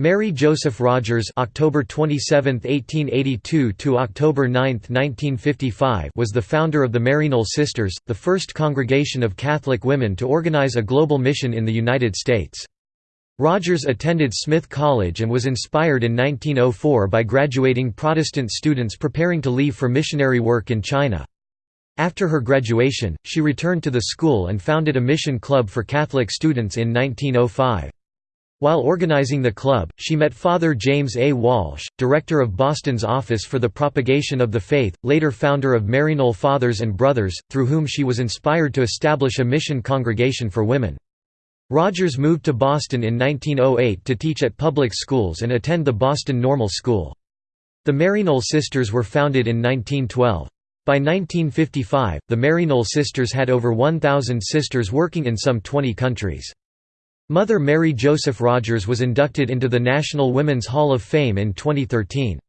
Mary Joseph Rogers October 27, 1882 to October 9, 1955 was the founder of the Maryknoll Sisters, the first congregation of Catholic women to organize a global mission in the United States. Rogers attended Smith College and was inspired in 1904 by graduating Protestant students preparing to leave for missionary work in China. After her graduation, she returned to the school and founded a mission club for Catholic students in 1905. While organizing the club, she met Father James A. Walsh, director of Boston's Office for the Propagation of the Faith, later founder of Maryknoll Fathers and Brothers, through whom she was inspired to establish a mission congregation for women. Rogers moved to Boston in 1908 to teach at public schools and attend the Boston Normal School. The Maryknoll Sisters were founded in 1912. By 1955, the Maryknoll Sisters had over 1,000 sisters working in some 20 countries. Mother Mary Joseph Rogers was inducted into the National Women's Hall of Fame in 2013.